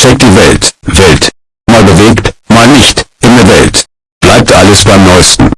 Check die Welt, Welt. Mal bewegt, mal nicht, in der Welt. Bleibt alles beim Neuesten.